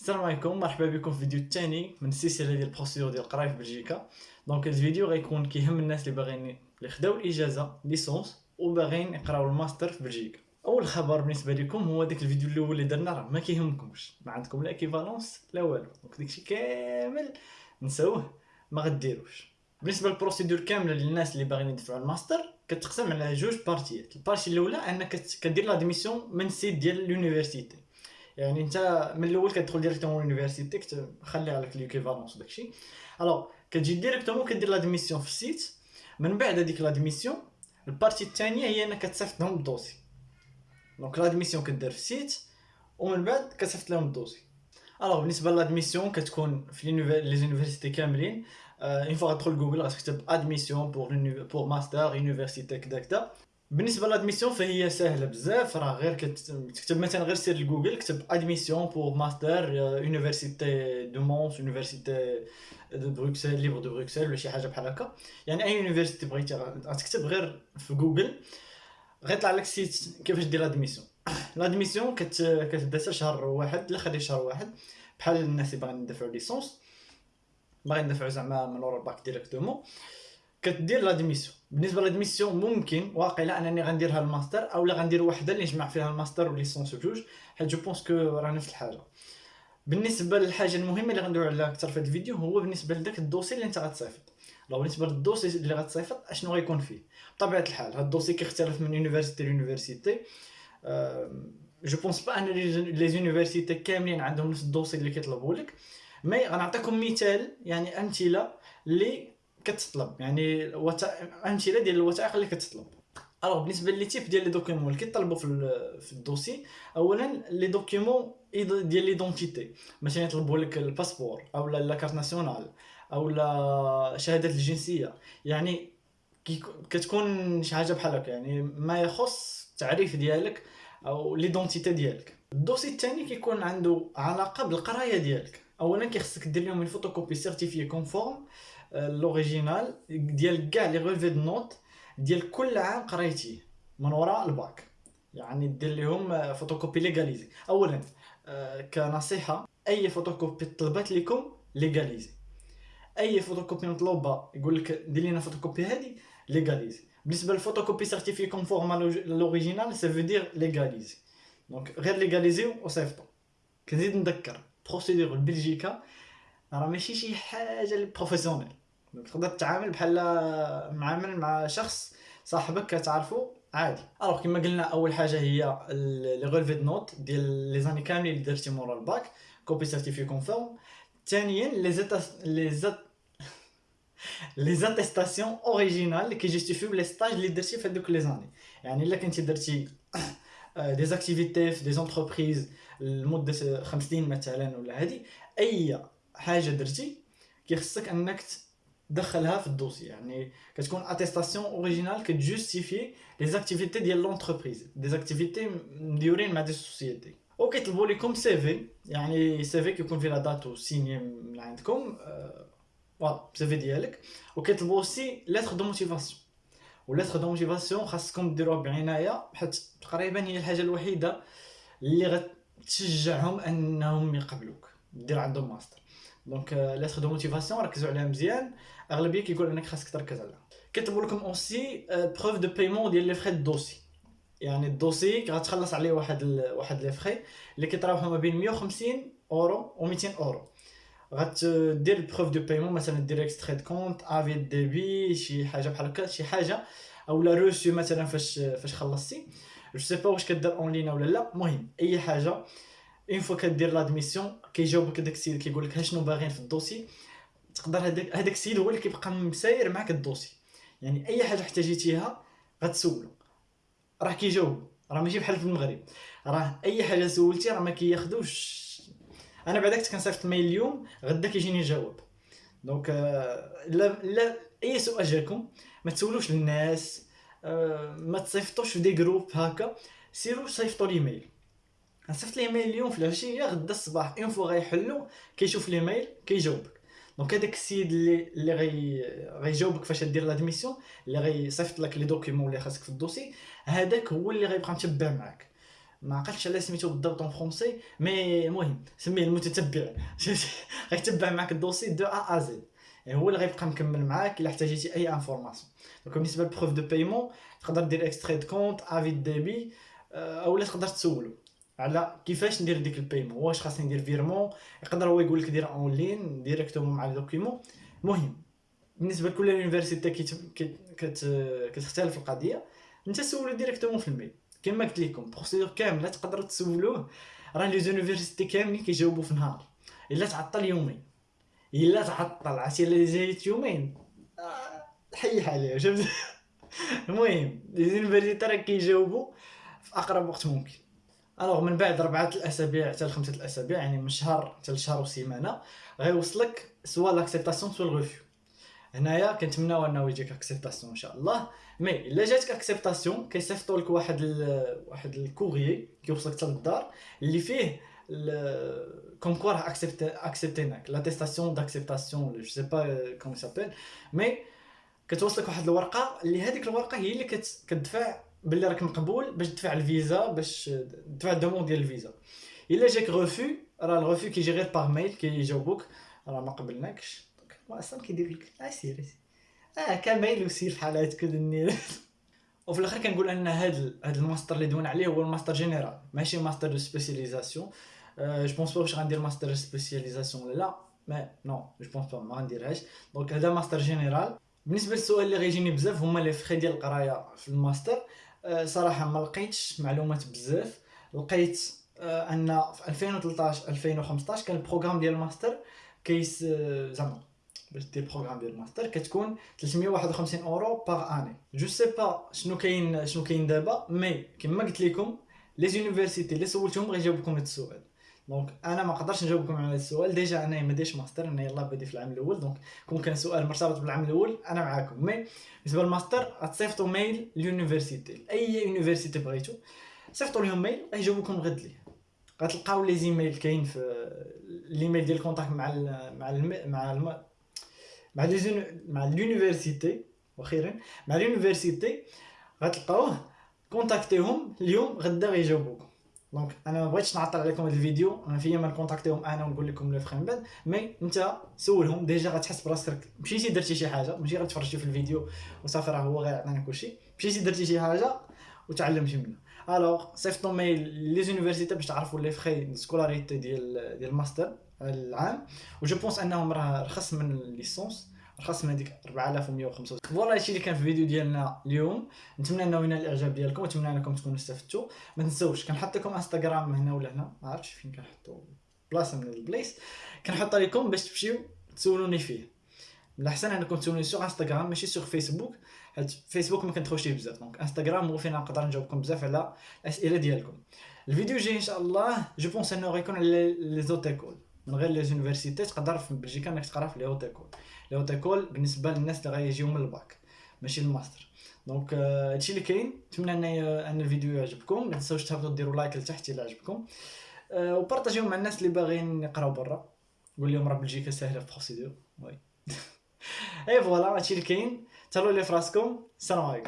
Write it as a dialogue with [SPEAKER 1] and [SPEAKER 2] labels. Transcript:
[SPEAKER 1] السلام عليكم مرحبا بكم في الفيديو الثاني من السلسله ديال ال procédure ديال القرايه في بلجيكا donc الفيديو غيكون كيهم الناس اللي باغيين اللي خداو الإجازة licence وباغيين يقراو الماستر في بلجيكا. أول خبر بالنسبة لكم هو داك الفيديو الأول اللي درنا راه ما كيهمكمش. ما عندكم لا équivalence لا والو. donc داكشي كامل نساوه ما غديروش. بالنسبة لل procédure كاملة للناس اللي باغيين يدفعوا الماستر كتقسم على جوج بارتيات ال partie الأولى أنك كدير l'admission من site ديال l'université يعني انت من الأول كتدخل directement l'université كتخلي عليك l'équivalence داكشي alors كتجي directement كدير l'admission في ال site. من بعد هذيك l'admission ال partie الثانية هي أنك كتصيفط لهم ال dossier. donc l'admission كدير في ال site ومن بعد كتصيفط لهم ال dossier. alors بالنسبة l'admission كتكون في les universités كاملين. une fois غتدخل جوجل غتكتب admission pour pour master université كدا كدا. بالنسبة l'admission فهي سهلة بزاف راه غير كتكتب مثلا غير سير لجوجل كتب admission pour master université de Mons université de Bruxelles libre de Bruxelles ولا شي حاجة بحال هكا. يعني أي université بغيتي غتكتب غير في جوجل غيطلع لك site كيفاش دير l'admission l'admission كتبدا حتى شهر واحد لأخر شهر واحد. بحال الناس اللي باغيين يدفعوا licence. باغيين يدفعوا زعما من ورا ال bac directement كدير l'admission بالنسبة l'admission ممكن واقيلا أنني غنديرها الماستر اولا غندير وحدة اللي نجمع فيها الماستر وال licence بجوج حيت je pense que راه نفس الحاجة. بالنسبة للحاجة المهمة اللي غندوي عليها أكثر في هذا الفيديو هو بالنسبة لذاك ال dossier اللي انت غتصيفط. alors بالنسبة لل dossier اللي غتصيفط أشنو غيكون فيه؟ بطبيعة الحال هذا ال dossier كيختلف من université ل université. je pense pas أن les universités كاملين عندهم نفس ال dossier اللي كيطلبوا لك. mais غنعطيكم مثال يعني أمثلة اللي كتطلب. يعني أمثلة ديال الوثائق اللي كتطلب. alors بالنسبة les types ديال les documents اللي كيطلبوا في في ال dossier اولا les documents ديال l'identité مثلا يطلبوا لك ال passeport أو la carte nationale أو لا شهاده الجنسية. يعني كتكون شي حاجة بحال هكا. يعني ما يخص التعريف ديالك أو l'identité ديالك. ال dossier الثاني كيكون عنده علاقة بالقراية ديالك. اولا كيخصك دير لهم ال photocopie certifiée conforme l'original ديال كاع les relevés de notes ديال كل عام قريتيه من وراء الباك. يعني دير لهم photocopie légalisée اولا كنصيحة أي فوتوكوبي طلبات لكم légalisée أي فوتوكوبي مطلوبة يقول لك دير لنا فوتوكوبي هذه légalisée بالنسبة لل photocopie certifiée conforme l'original ça veut dire légalisée donc غير légalisée وصيفطو كنزيد نذكر procédure بلجيكا راه ماشي شي حاجة لي professionnelle تقدر تتعامل بحال معامل مع شخص صاحبك كتعرفو عادي. alors كما قلنا أول حاجة هي les relevés de notes ديال les années كاملين اللي درتي مورا ال bac copie certifiée conforme ثانيا les éta les ét les attestations originales اللي كيجيستيفيو les stages اللي درتي في هذوك les années. يعني إلا كنتي درتي des activités في des entreprises لمدة خمس سنين مثلا ولا هادي أي حاجة درتي كيخصك أنك دخلها في ال dossier. يعني كتكون attestation originale كت justifie les activités ديال l'entreprise des activités مديورين مع des sociétés. وكيطلبوا لكم CV يعني CV كيكون فيه la date و signé من عندكم. voilà CV ديالك. وكيطلبوا aussi lettre de motivation و lettre de motivation خاصكم ديروها بعناية حيت تقريبا هي الحاجة الوحيدة اللي غتشجعهم أنهم يقبلوك. دير عندهم ماستر donc lettre de motivation ركزوا عليها مزيان اغلبيه كيقول انك خاصك تركز عليها كيطلبوا لكم aussi preuve de paiement ديال les frais dossier يعني ال dossier غتخلص عليه واحد ال... واحد les frais اللي كيتراوحوا ما بين 150 اورو و 200 اورو غتدير ال preuve de paiement مثلا دير extrait de compte avis débit شي حاجة بحال هكا شي حاجة اولا reçu مثلا فاش فاش خلصتي je sais pas واش كدير en ligne ولا لا المهم اي حاجة une fois كدير l'admission كيجاوبك داك السيد كيقول لك شنو باغيين في ال dossier تقدر هذاك هذاك السيد هو اللي كيبقى مساير معاك ال dossier. يعني أي حاجة احتاجيتيها غتسولو. راه كيجاوب. راه ماشي بحال في المغرب. راه أي حاجة سولتي راه ما كياخذوش أنا كنت كنصيفط ال mail اليوم غدا كيجيني جواب. donc لا لا أي سؤال جاكم ما تسولوش الناس ما تصيفطوش في des groupes هكا. سيروا صيفطوا l'email صيفط لي اليوم في العشية غدا الصباح une fois غيحلو كيشوف l'email كيجاوبك. donc هذاك السيد اللي اللي غي غيجاوبك فاش دير l'admission اللي غيصيفط لك les documents اللي خاصك في ال dossier هذاك هو اللي غيبقى متبع معاك. ما عقلتش على سميتو بالضبط en français mais المهم سميه المتتبع غيتبع معاك dossier de A à Z. هو اللي غيبقى مكمل معاك إلا احتاجيتي أي information donc بالنسبة لل preuve de paiement تقدر دير extrait de compte avec débit اولا تقدر تسولو. على كيفاش ندير ديك ال paiement واش خاصني ندير virement؟ يقدر هو يقول لك دير en ligne directement مع الـ documents المهم بالنسبة لكل université كتختلف القضية انت سولو directement في ال mail. كما قلت لكم procédure كاملة تقدروا تسولوه. راه les universités كاملين كيجاوبوا في نهار إلا تعطل يومين. إلا تعطل عرفتي؟ إلا جات يومين. آه، حي عليه شفت المهم les universités راه كيجاوبوا في أقرب وقت ممكن. alors من بعد ربعة الأسابيع حتى لخمسة الأسابيع يعني من شهر حتى لشهر وسيمانة غيوصلك سوا لاكسبتاسيون سوا الغوفيو هنايا كنتمناو أنه يجيك acceptation إن شاء الله. mais إلا جاتك acceptation كيصيفطوا لك واحد ال... واحد ال courrier كيوصلك حتى للدار اللي فيه comme quoi راه accepte اكسبتيناك l'attestation d'acceptation je sais pas comment s'appelle mais كتوصلك واحد الورقة اللي هذيك الورقة هي اللي كت... كتدفع باللي راك مقبول باش تدفع الفيزا باش تدفع ال demande ديال الفيزا. إلا جاك غوفو راه الغوفو كيجي غير par mail كيجاوبوك. راه ما قبلناكش. أصلا كيدير لك اسير آه ك mail وسير بحال هادك النيل وفي الآخر كنقول أن هاد هاد الماستر اللي دوينا عليه هو ال master général. ماشي master de spécialisation je pense pas واش غندير master spécialisation ولا لا. mais non je pense pas ما غنديرهاش. donc هذا master général. بالنسبة للسؤال اللي غيجيني بزاف هما les frais ديال القراية في الماستر. صراحة ما لقيتش معلومات بزاف. لقيت أن في 2013 2015 كان ال programme ديال الماستر كيس زعما باش دير programme ديال الماستر كتكون 351 euros par année je sais pas شنو كاين شنو كاين دابا mais كما قلت لكم les universités اللي سولتهم غيجاوبكم هذا السؤال. donc أنا ما نقدرش نجاوبكم على السؤال. déjà أنا ما ديش ماستر أنا يلاه بادي في العام الأول donc كون كان سؤال مرتبط بالعام الأول أنا معاكم. mais بالنسبة للماستر غتصيفطوا mail ل université أي université بغيتو صيفطوا لهم mail غيجاوبكم غد ليه غتلقاو les emails كاين في الايميل ديال ال contact مع ال مع ال مع ال مع les مع l'université وأخيرا مع l'université غتلقاوه كونتاكتيهم اليوم غدا غيجاوبوكم. donc أنا ما بغيتش نعطل عليكم هذا الفيديو. أنا فيا ما نكونتاكتيهم أنا ونقول لكم le vrai بعد mais أنت سولهم déjà غتحس براسك مشيتي درتي شي حاجة ماشي غتفرجتي في الفيديو وصافي راه هو غيعطينا كلشي. مشيتي درتي شي حاجة وتعلمتي منها. alors صيفطوا mail les universités باش تعرفوا les frais scolarité ديال ديال الماستر العام. و je pense أنهم راه رخص من ال licence رخص من هذيك 4165 voilà هادشي اللي كان في الفيديو ديالنا اليوم. نتمنى إنه ينال الإعجاب ديالكم. ونتمنى إنكم تكونوا استفدتوا. ما تنساوش كنحط لكم انستغرام هنا ولا هنا. ما عرفتش فين كنحطوا بلاصة من البلايص. كنحط لكم باش تمشيو تسولوني فيه. من الأحسن إنكم تسولوني sur انستغرام ماشي sur فيسبوك حيت فيسبوك ما كندخلش فيه بزاف. donc انستغرام هو فين نقدر نجاوبكم بزاف على الأسئلة ديالكم. الفيديو الجاي إن شاء الله je pense إنه غيكون على les hautes écoles من غير les universités تقدر في بلجيكا إنك تقرا في les hautes écoles. les hautes écoles بالنسبة للناس اللي غيجيو من الباك ماشي ال master donc هادشي اللي كاين نتمنى ان أن الفيديو يعجبكم. ما تنساوش تهبطوا ديروا like لتحت إلا عجبكم. وبارطاجيو مع الناس اللي باغيين يقراو برا. قول لهم راه بلجيكا ساهلة في procédure oui. et voilà هادشي اللي كاين. تهلاو لي فراسكم. السلام عليكم.